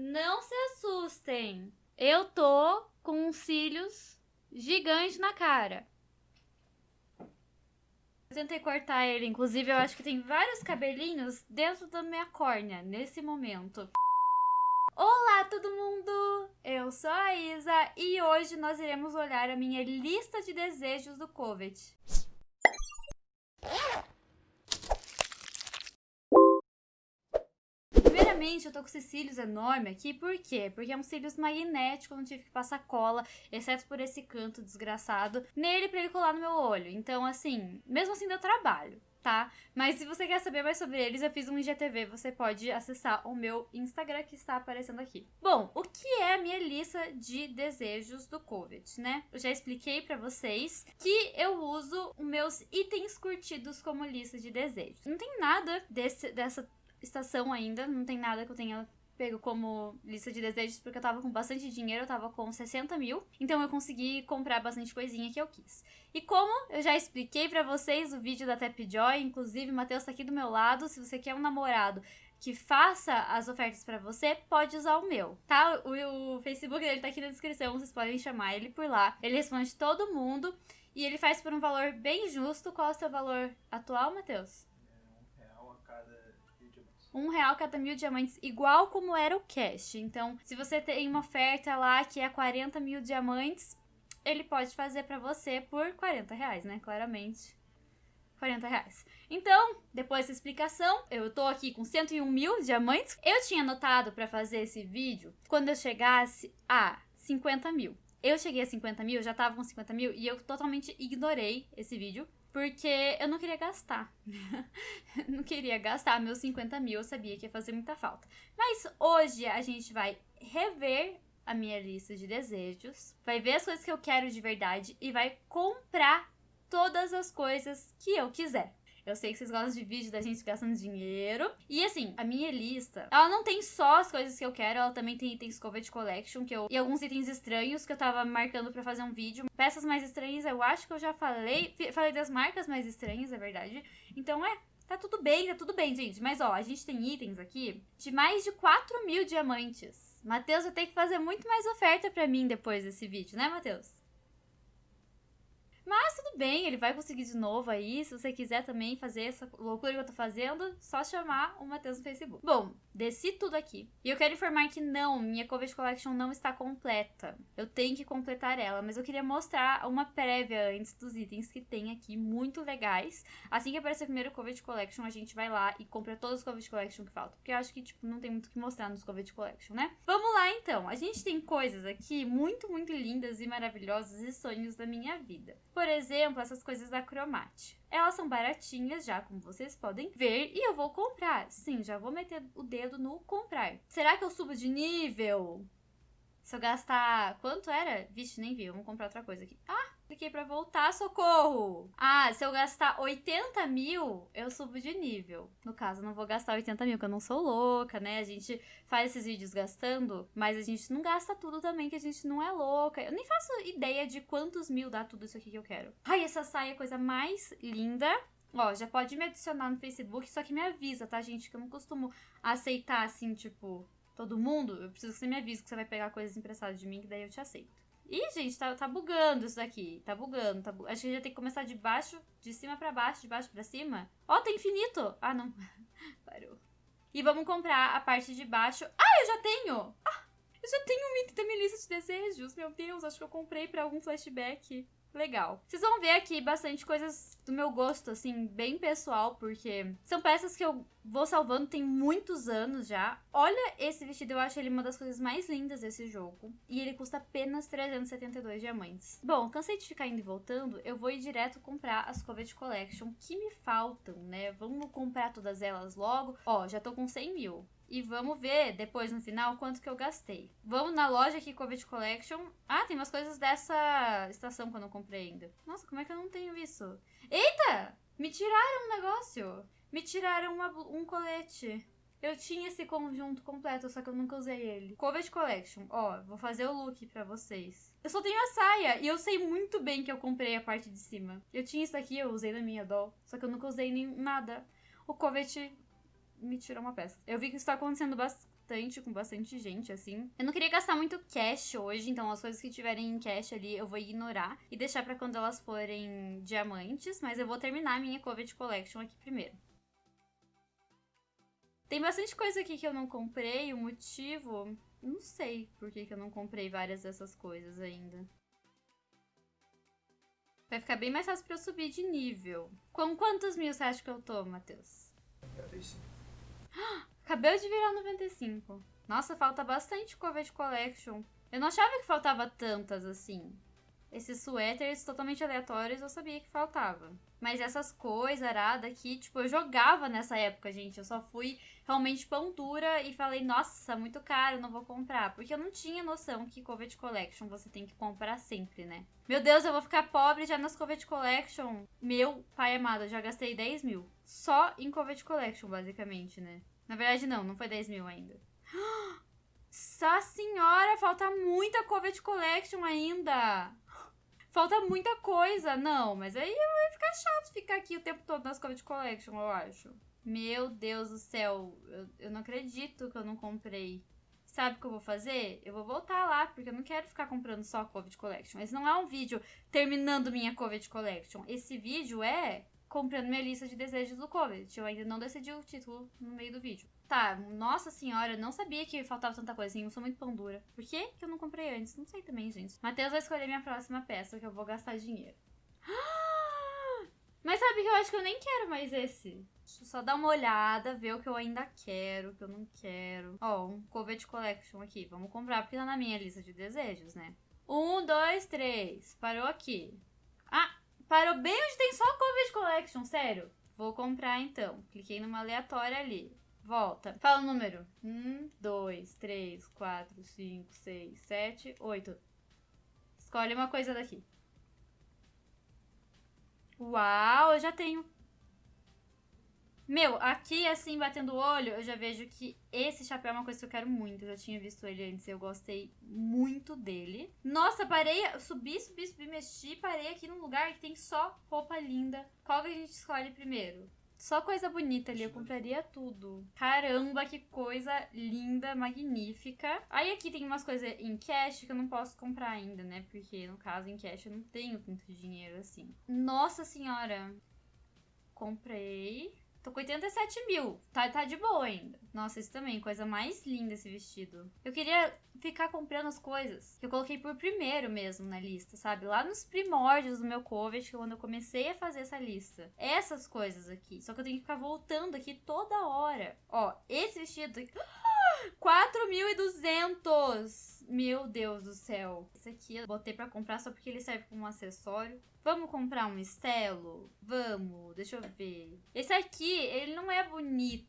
Não se assustem. Eu tô com uns cílios gigantes na cara. Eu tentei cortar ele, inclusive eu acho que tem vários cabelinhos dentro da minha córnea nesse momento. Olá todo mundo! Eu sou a Isa e hoje nós iremos olhar a minha lista de desejos do Covid. Primeiramente, eu tô com esses cílios enormes aqui, por quê? Porque é um cílios magnético, eu não tive que passar cola, exceto por esse canto desgraçado, nele pra ele colar no meu olho. Então, assim, mesmo assim deu trabalho tá? Mas se você quer saber mais sobre eles, eu fiz um IGTV, você pode acessar o meu Instagram que está aparecendo aqui. Bom, o que é a minha lista de desejos do COVID, né? Eu já expliquei para vocês que eu uso meus itens curtidos como lista de desejos. Não tem nada desse, dessa estação ainda, não tem nada que eu tenha pego como lista de desejos, porque eu tava com bastante dinheiro, eu tava com 60 mil, então eu consegui comprar bastante coisinha que eu quis. E como eu já expliquei para vocês o vídeo da Tapjoy, inclusive o Matheus tá aqui do meu lado, se você quer um namorado que faça as ofertas para você, pode usar o meu, tá? O, o Facebook dele tá aqui na descrição, vocês podem chamar ele por lá. Ele responde todo mundo e ele faz por um valor bem justo. Qual é o seu valor atual, Matheus? Um real cada mil diamantes, igual como era o cash. Então, se você tem uma oferta lá que é 40 mil diamantes, ele pode fazer para você por 40 reais, né? Claramente. 40 reais. Então, depois dessa explicação, eu tô aqui com 101 mil diamantes. Eu tinha anotado para fazer esse vídeo quando eu chegasse a 50 mil. Eu cheguei a 50 mil, já tava com 50 mil e eu totalmente ignorei esse vídeo porque eu não queria gastar. não queria gastar meus 50 mil, eu sabia que ia fazer muita falta. Mas hoje a gente vai rever a minha lista de desejos, vai ver as coisas que eu quero de verdade e vai comprar todas as coisas que eu quiser. Eu sei que vocês gostam de vídeo da gente gastando dinheiro. E assim, a minha lista, ela não tem só as coisas que eu quero, ela também tem itens Covet Collection, que eu. E alguns itens estranhos que eu tava marcando para fazer um vídeo. Peças mais estranhas, eu acho que eu já falei. Falei das marcas mais estranhas, é verdade. Então é. Tá tudo bem, tá tudo bem, gente. Mas ó, a gente tem itens aqui de mais de 4 mil diamantes. Matheus vai ter que fazer muito mais oferta pra mim depois desse vídeo, né, Matheus? Mas tudo bem, ele vai conseguir de novo aí. Se você quiser também fazer essa loucura que eu tô fazendo, só chamar o Matheus no Facebook. Bom, desci tudo aqui. E eu quero informar que não, minha Covet Collection não está completa. Eu tenho que completar ela, mas eu queria mostrar uma prévia antes dos itens que tem aqui, muito legais. Assim que aparecer o primeiro Covet Collection, a gente vai lá e compra todos os Covet Collection que faltam. Porque eu acho que, tipo, não tem muito o que mostrar nos Covet Collection, né? Vamos lá, então. A gente tem coisas aqui muito, muito lindas e maravilhosas e sonhos da minha vida. Por exemplo, essas coisas da Cromate. Elas são baratinhas já, como vocês podem ver, e eu vou comprar. Sim, já vou meter o dedo no comprar. Será que eu subo de nível? Se eu gastar... Quanto era? Vixe, nem vi. Vamos comprar outra coisa aqui. Ah, cliquei pra voltar, socorro! Ah, se eu gastar 80 mil, eu subo de nível. No caso, não vou gastar 80 mil, porque eu não sou louca, né? A gente faz esses vídeos gastando, mas a gente não gasta tudo também, que a gente não é louca. Eu nem faço ideia de quantos mil dá tudo isso aqui que eu quero. Ai, essa saia é a coisa mais linda. Ó, já pode me adicionar no Facebook, só que me avisa, tá, gente? Que eu não costumo aceitar, assim, tipo, todo mundo. Eu preciso que você me avise que você vai pegar coisas emprestadas de mim, que daí eu te aceito. Ih, gente, tá, tá bugando isso daqui. Tá bugando, tá bu... Acho que já tem que começar de baixo, de cima pra baixo, de baixo pra cima. Ó, oh, tá infinito! Ah, não. Parou. E vamos comprar a parte de baixo. Ah, eu já tenho! Ah, eu já tenho um item da minha lista de desejos. Meu Deus, acho que eu comprei pra algum flashback legal. Vocês vão ver aqui bastante coisas do meu gosto, assim, bem pessoal, porque são peças que eu vou salvando tem muitos anos já. Olha esse vestido, eu acho ele uma das coisas mais lindas desse jogo. E ele custa apenas 372 diamantes. Bom, cansei de ficar indo e voltando, eu vou ir direto comprar as Covet Collection que me faltam, né? Vamos comprar todas elas logo. Ó, já tô com 100 mil. E vamos ver depois no final quanto que eu gastei. Vamos na loja aqui, Covid Collection. Ah, tem umas coisas dessa estação que eu não comprei ainda. Nossa, como é que eu não tenho isso? Eita! Me tiraram um negócio. Me tiraram uma, um colete. Eu tinha esse conjunto completo, só que eu nunca usei ele. Covid Collection. Ó, vou fazer o look pra vocês. Eu só tenho a saia e eu sei muito bem que eu comprei a parte de cima. Eu tinha isso daqui, eu usei na minha doll, só que eu nunca usei nem nada. O Covet me tirou uma peça. Eu vi que isso tá acontecendo bastante com bastante gente, assim. Eu não queria gastar muito cash hoje, então as coisas que tiverem em cash ali eu vou ignorar e deixar para quando elas forem diamantes, mas eu vou terminar a minha Covet Collection aqui primeiro. Tem bastante coisa aqui que eu não comprei, o motivo... Não sei por que, que eu não comprei várias dessas coisas ainda. Vai ficar bem mais fácil pra eu subir de nível. Com quantos mil você acha que eu tô, Matheus? 95. Acabei de virar 95. Nossa, falta bastante Covet Collection. Eu não achava que faltava tantas assim. Esses suéteres totalmente aleatórios eu sabia que faltava. Mas essas coisas aradas aqui, tipo, eu jogava nessa época, gente. Eu só fui realmente pão dura e falei, nossa, muito caro, não vou comprar. Porque eu não tinha noção que Covet Collection você tem que comprar sempre, né? Meu Deus, eu vou ficar pobre já nas Covet Collection. Meu pai amado, eu já gastei 10 mil. Só em Covet Collection, basicamente, né? Na verdade, não, não foi 10 mil ainda. Nossa senhora, falta muita Covet Collection ainda. Falta muita coisa. Não, mas aí vai ficar chato ficar aqui o tempo todo nas Covet Collection, eu acho. Meu Deus do céu, eu, eu não acredito que eu não comprei. Sabe o que eu vou fazer? Eu vou voltar lá, porque eu não quero ficar comprando só Covid Collection. Esse não é um vídeo terminando minha Covid Collection. Esse vídeo é comprando minha lista de desejos do Covid. Eu ainda não decidi o título no meio do vídeo. Tá, nossa senhora, não sabia que faltava tanta coisa assim. Eu sou muito pão dura. Por que, que eu não comprei antes? Não sei também, gente. Matheus vai escolher minha próxima peça, que eu vou gastar dinheiro. Mas sabe que eu acho que eu nem quero mais esse. Deixa eu só dar uma olhada, ver o que eu ainda quero, o que eu não quero. Ó, um Covet Collection aqui. Vamos comprar, porque tá na minha lista de desejos, né? Um, dois, três. Parou aqui. Ah, parou bem onde tem só Covet Collection, sério. Vou comprar então. Cliquei numa aleatória ali. Volta. Fala o número. Um, dois, três, quatro, cinco, seis, sete, oito. Escolhe uma coisa daqui. Uau, eu já tenho. Meu, aqui assim, batendo o olho, eu já vejo que esse chapéu é uma coisa que eu quero muito. Eu já tinha visto ele antes e eu gostei muito dele. Nossa, parei, subi, subi, subi, mexi, parei aqui num lugar que tem só roupa linda. Qual que a gente escolhe primeiro? Só coisa bonita ali, eu compraria tudo. Caramba, que coisa linda, magnífica. Aí aqui tem umas coisas em cash que eu não posso comprar ainda, né? Porque no caso em cash eu não tenho tanto dinheiro assim. Nossa senhora. Comprei. Tô com 87 mil. Tá, tá de boa ainda. Nossa, esse também, coisa mais linda esse vestido. Eu queria ficar comprando as coisas eu coloquei por primeiro mesmo na lista, sabe? Lá nos primórdios do meu Covet, quando eu comecei a fazer essa lista. Essas coisas aqui. Só que eu tenho que ficar voltando aqui toda hora. Ó, esse vestido... 4.200! Meu Deus do céu. Esse aqui eu botei pra comprar só porque ele serve como acessório. Vamos comprar um estelo? Vamos, deixa eu ver. Esse aqui, ele não é bonito.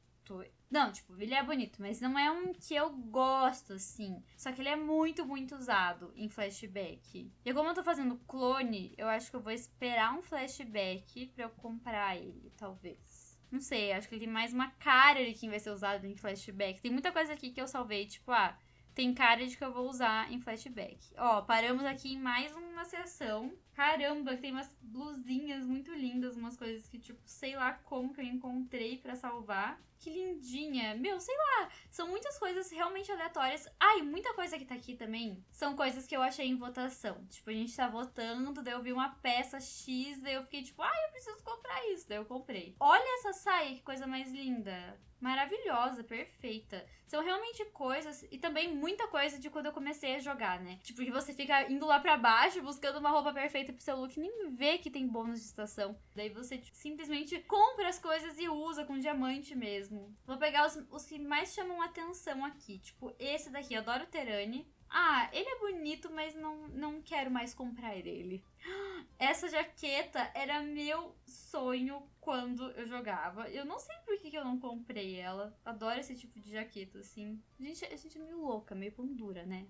Não, tipo, ele é bonito, mas não é um que eu gosto, assim. Só que ele é muito, muito usado em flashback. E como eu tô fazendo clone, eu acho que eu vou esperar um flashback pra eu comprar ele, talvez. Não sei, acho que ele tem mais uma cara de quem vai ser usado em flashback. Tem muita coisa aqui que eu salvei, tipo, ah, tem cara de que eu vou usar em flashback. Ó, paramos aqui em mais uma sessão. Caramba, tem umas blusinhas muito lindas, umas coisas que, tipo, sei lá como que eu encontrei para salvar. Que lindinha. Meu, sei lá. São muitas coisas realmente aleatórias. Ai, muita coisa que tá aqui também são coisas que eu achei em votação. Tipo, a gente tá votando, daí eu vi uma peça X, daí eu fiquei tipo, ai, eu preciso comprar isso. Daí eu comprei. Olha essa saia, que coisa mais linda maravilhosa, perfeita. São realmente coisas e também muita coisa de quando eu comecei a jogar, né? Tipo, que você fica indo lá para baixo buscando uma roupa perfeita pro seu look, nem vê que tem bônus de estação. Daí você tipo, simplesmente compra as coisas e usa com diamante mesmo. Vou pegar os, os que mais chamam atenção aqui, tipo esse daqui, eu adoro Terani. Ah, ele é bonito, mas não, não quero mais comprar ele. Essa jaqueta era meu sonho quando eu jogava. Eu não sei por que, que eu não comprei ela. Adoro esse tipo de jaqueta, assim. A gente, a gente é meio louca, meio pondura, né?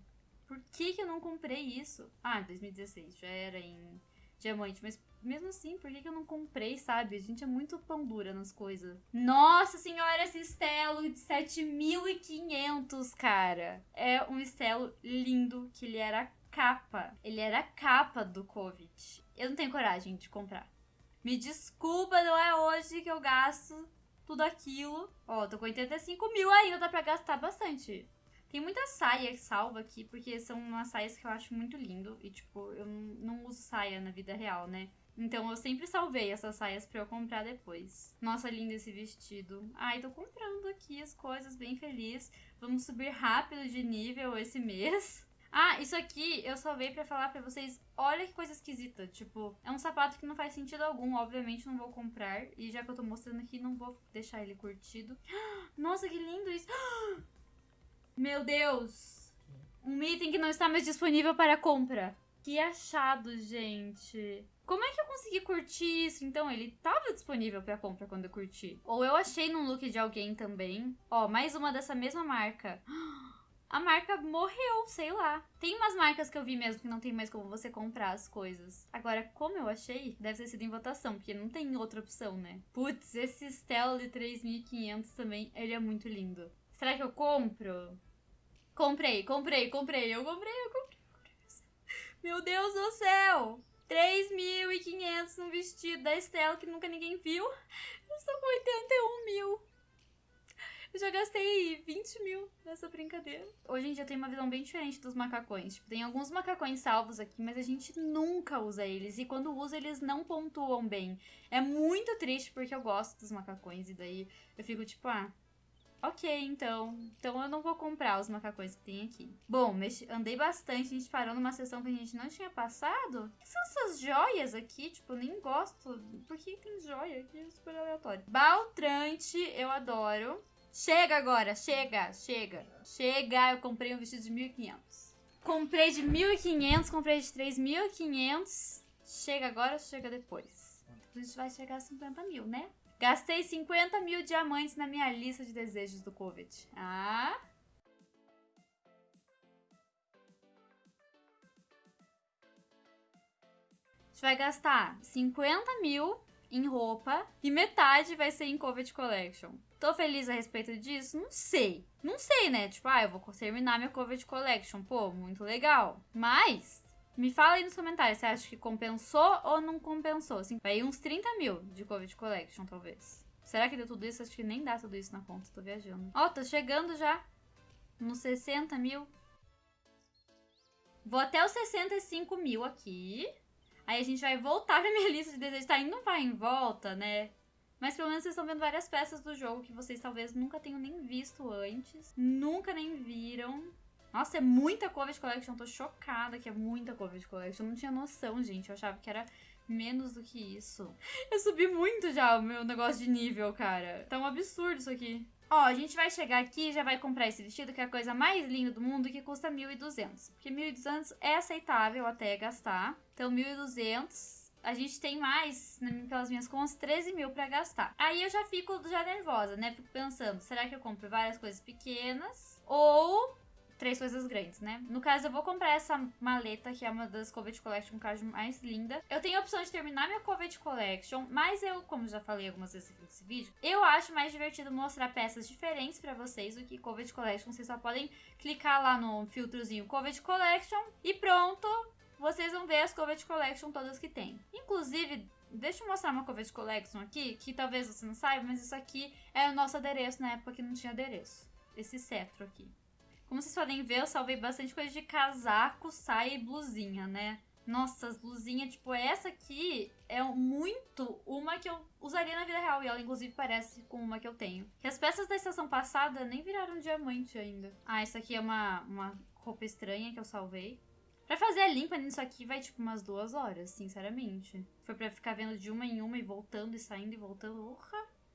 Por que, que eu não comprei isso? Ah, 2016, já era em diamante, mas mesmo assim, por que, que eu não comprei, sabe? A gente é muito pão dura nas coisas. Nossa senhora, esse estelo de 7500, cara. É um estelo lindo, que ele era capa. Ele era capa do Covid. Eu não tenho coragem de comprar. Me desculpa, não é hoje que eu gasto tudo aquilo. Ó, tô com 85 mil ainda, dá pra gastar bastante. Tem muita saia salva aqui, porque são umas saias que eu acho muito lindo. E, tipo, eu não uso saia na vida real, né? Então eu sempre salvei essas saias pra eu comprar depois. Nossa, lindo esse vestido. Ai, tô comprando aqui as coisas, bem feliz. Vamos subir rápido de nível esse mês. Ah, isso aqui eu salvei para falar para vocês. Olha que coisa esquisita. Tipo, é um sapato que não faz sentido algum. Obviamente não vou comprar. E já que eu tô mostrando aqui, não vou deixar ele curtido. Nossa, que lindo isso. Meu Deus. Um item que não está mais disponível para compra. Que achado, gente. Como é que eu consegui curtir isso? Então, ele tava disponível para compra quando eu curti. Ou eu achei num look de alguém também. Ó, mais uma dessa mesma marca. A marca morreu, sei lá. Tem umas marcas que eu vi mesmo que não tem mais como você comprar as coisas. Agora, como eu achei, deve ter sido em votação, porque não tem outra opção, né? Putz, esse Stella de 3500 também, ele é muito lindo. Será que eu compro? Comprei, comprei, comprei, eu comprei, eu comprei. Meu Deus do céu! 3.500 no vestido da Estela que nunca ninguém viu. Eu estou com 81 mil. Eu já gastei 20 mil nessa brincadeira. Hoje em dia tem uma visão bem diferente dos macacões. Tipo, tem alguns macacões salvos aqui, mas a gente nunca usa eles. E quando usa, eles não pontuam bem. É muito triste porque eu gosto dos macacões. E daí eu fico tipo, ah, Ok, então. Então eu não vou comprar os macacões que tem aqui. Bom, andei bastante. A gente parou numa sessão que a gente não tinha passado. O que são essas joias aqui? Tipo, eu nem gosto. Por que tem joia aqui? É super aleatório. Baltrante, eu adoro. Chega agora, chega, chega. Chega, eu comprei um vestido de 1.500. Comprei de 1.500, comprei de 3.500. Chega agora, chega depois. A gente vai chegar a 50 mil, né? Gastei 50 mil diamantes na minha lista de desejos do Covid. Ah? A gente vai gastar 50 mil em roupa e metade vai ser em Covid Collection. Tô feliz a respeito disso? Não sei. Não sei, né? Tipo, ah, eu vou terminar minha Covid Collection. Pô, muito legal. Mas me fala aí nos comentários, você acha que compensou ou não compensou? Assim, vai uns 30 mil de Covid Collection, talvez. Será que deu tudo isso? Acho que nem dá tudo isso na conta, tô viajando. Ó, oh, tô chegando já nos 60 mil. Vou até os 65 mil aqui. Aí a gente vai voltar pra minha lista de desejos. Tá indo vai em volta, né? Mas pelo menos vocês estão vendo várias peças do jogo que vocês talvez nunca tenham nem visto antes. Nunca nem viram. Nossa, é muita Covid Collection. Tô chocada que é muita Covid Collection. Eu não tinha noção, gente. Eu achava que era menos do que isso. Eu subi muito já o meu negócio de nível, cara. Tá um absurdo isso aqui. Ó, a gente vai chegar aqui e já vai comprar esse vestido, que é a coisa mais linda do mundo, que custa 1.200. Porque 1.200 é aceitável até gastar. Então, 1.200 a gente tem mais, pelas minhas contas, 13 mil pra gastar. Aí eu já fico já nervosa, né? Fico pensando, será que eu compro várias coisas pequenas? Ou três coisas grandes, né? No caso, eu vou comprar essa maleta, que é uma das Covet Collection eu mais linda. Eu tenho a opção de terminar minha Covet Collection, mas eu, como já falei algumas vezes aqui nesse vídeo, eu acho mais divertido mostrar peças diferentes para vocês do que Covet Collection. Vocês só podem clicar lá no filtrozinho Covet Collection e pronto! Vocês vão ver as Covet Collection todas que tem. Inclusive, Deixa eu mostrar uma Covet Collection aqui, que talvez você não saiba, mas isso aqui é o nosso adereço na época que não tinha adereço. Esse cetro aqui. Como vocês podem ver, eu salvei bastante coisa de casaco, saia e blusinha, né? Nossa, as blusinhas, tipo, essa aqui é muito uma que eu usaria na vida real. E ela, inclusive, parece com uma que eu tenho. E as peças da estação passada nem viraram diamante ainda. Ah, essa aqui é uma, uma roupa estranha que eu salvei. Pra fazer a limpa nisso aqui vai, tipo, umas duas horas, sinceramente. Foi pra ficar vendo de uma em uma e voltando e saindo e voltando.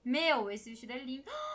Meu, esse vestido é lindo.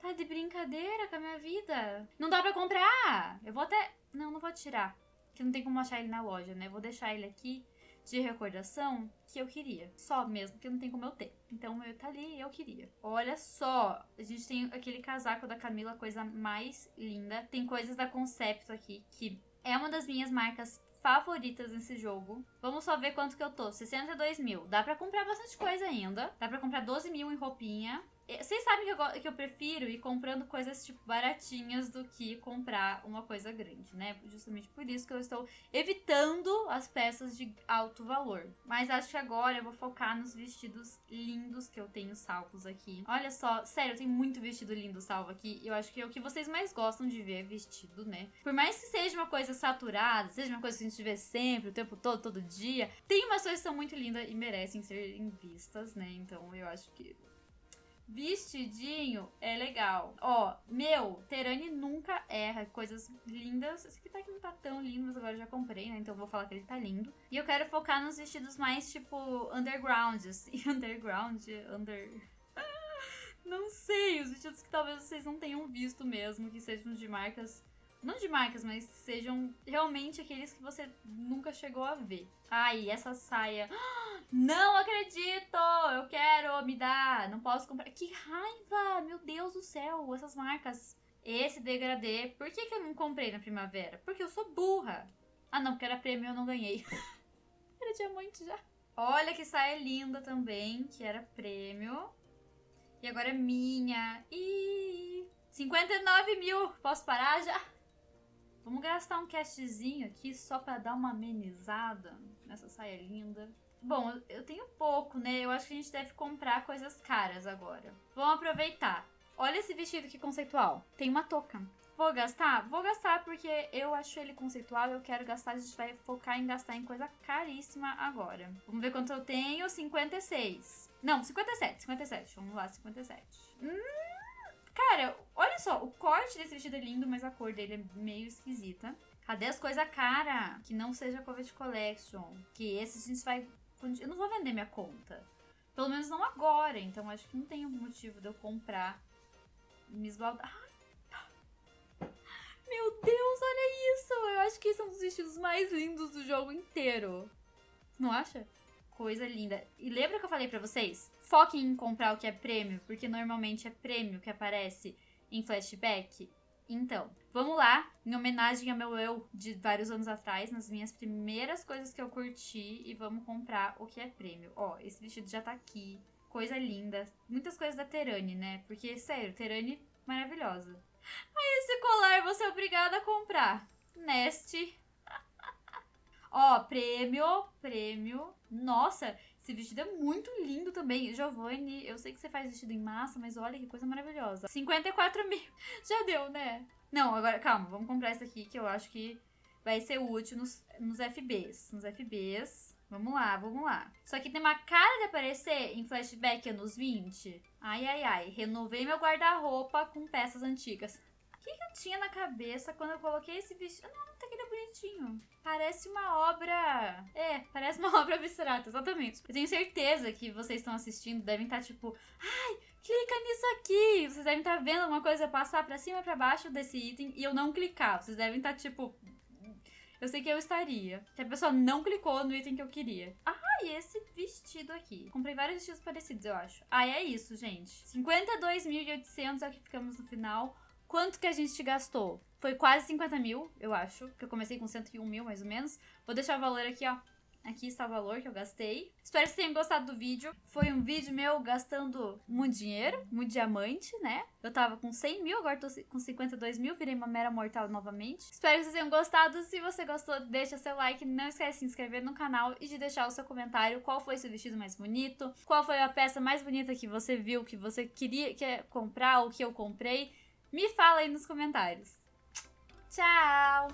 Tá de brincadeira com a minha vida. Não dá pra comprar. Eu vou até... Não, não vou tirar. Que não tem como achar ele na loja, né? Vou deixar ele aqui de recordação que eu queria. Só mesmo, que não tem como eu ter. Então o meu tá ali e eu queria. Olha só, a gente tem aquele casaco da Camila, coisa mais linda. Tem coisas da Concepto aqui, que é uma das minhas marcas favoritas nesse jogo. Vamos só ver quanto que eu tô. 62 mil. Dá pra comprar bastante coisa ainda. Dá pra comprar 12 mil em roupinha. Vocês sabem que eu, que eu prefiro ir comprando coisas, tipo, baratinhas do que comprar uma coisa grande, né? Justamente por isso que eu estou evitando as peças de alto valor. Mas acho que agora eu vou focar nos vestidos lindos que eu tenho salvos aqui. Olha só, sério, eu tenho muito vestido lindo salvo aqui. Eu acho que é o que vocês mais gostam de ver vestido, né? Por mais que seja uma coisa saturada, seja uma coisa que a gente vê sempre, o tempo todo, todo dia, tem umas coisas que são muito lindas e merecem ser vistas, né? Então eu acho que Vestidinho é legal. Ó, meu, Terani nunca erra. Coisas lindas. Esse aqui tá que não tá tão lindo, mas agora já comprei, né? Então vou falar que ele tá lindo. E eu quero focar nos vestidos mais, tipo, underground, assim. Underground, under... não sei, os vestidos que talvez vocês não tenham visto mesmo, que sejam de marcas não de marcas, mas sejam realmente aqueles que você nunca chegou a ver. Ai, essa saia. Não acredito! Eu quero, me dá. Não posso comprar. Que raiva! Meu Deus do céu, essas marcas. Esse degradê. Por que, que eu não comprei na primavera? Porque eu sou burra. Ah, não, porque era prêmio eu não ganhei. era diamante já. Olha que saia linda também, que era prêmio. E agora é minha. E 59 mil. Posso parar já? Gastar um castzinho aqui só pra dar uma amenizada nessa saia linda. Bom, eu tenho pouco, né? Eu acho que a gente deve comprar coisas caras agora. Vamos aproveitar. Olha esse vestido que conceitual. Tem uma touca. Vou gastar? Vou gastar porque eu acho ele conceitual eu quero gastar. A gente vai focar em gastar em coisa caríssima agora. Vamos ver quanto eu tenho. 56. Não, 57. 57. Vamos lá, 57. Hum... Cara, olha só, o corte desse vestido é lindo, mas a cor dele é meio esquisita. Cadê as coisas cara? Que não seja Covet Collection. Que esse a gente vai. Eu não vou vender minha conta. Pelo menos não agora. Então acho que não tem motivo de eu comprar. Me esbaldar. Meu Deus, olha isso! Eu acho que esse é um dos vestidos mais lindos do jogo inteiro. Não acha? Coisa linda. E lembra que eu falei pra vocês? Foquem em comprar o que é prêmio, porque normalmente é prêmio que aparece em flashback. Então, vamos lá, em homenagem ao meu eu de vários anos atrás, nas minhas primeiras coisas que eu curti, e vamos comprar o que é prêmio. Ó, esse vestido já tá aqui, coisa linda. Muitas coisas da Terani, né? Porque, sério, Terani maravilhosa. Aí esse colar você é obrigada a comprar. Neste. Ó, prêmio, prêmio. Nossa, esse vestido é muito lindo também. Giovanni, eu sei que você faz vestido em massa, mas olha que coisa maravilhosa. 54 mil. Já deu, né? Não, agora, calma, vamos comprar esse aqui que eu acho que vai ser útil nos, nos FBs. Nos FBs. Vamos lá, vamos lá. Isso aqui tem uma cara de aparecer em flashback anos 20. Ai, ai, ai. Renovei meu guarda-roupa com peças antigas. O que, que, eu tinha na cabeça quando eu coloquei esse vestido? Não, tá aqui bonitinho. Parece uma obra. É, parece uma obra abstrata, exatamente. Eu tenho certeza que vocês estão assistindo, devem estar tá, tipo, ai, clica nisso aqui. Vocês devem estar tá vendo uma coisa passar para cima e pra baixo desse item e eu não clicar. Vocês devem estar tá, tipo. Eu sei que eu estaria. Que a pessoa não clicou no item que eu queria. Ah, e esse vestido aqui. Comprei vários vestidos parecidos, eu acho. Ah, é isso, gente. 52.800 é o que ficamos no final. Quanto que a gente gastou? Foi quase 50 mil, eu acho. Que eu comecei com 101 mil, mais ou menos. Vou deixar o valor aqui, ó. Aqui está o valor que eu gastei. Espero que vocês tenham gostado do vídeo. Foi um vídeo meu gastando muito dinheiro, muito diamante, né? Eu tava com 100 mil, agora tô com 52 mil, virei uma mera mortal novamente. Espero que vocês tenham gostado. Se você gostou, deixa seu like. Não esquece de se inscrever no canal e de deixar o seu comentário. Qual foi seu vestido mais bonito? Qual foi a peça mais bonita que você viu, que você queria quer comprar, ou que eu comprei? Me fala aí nos comentários. Tchau!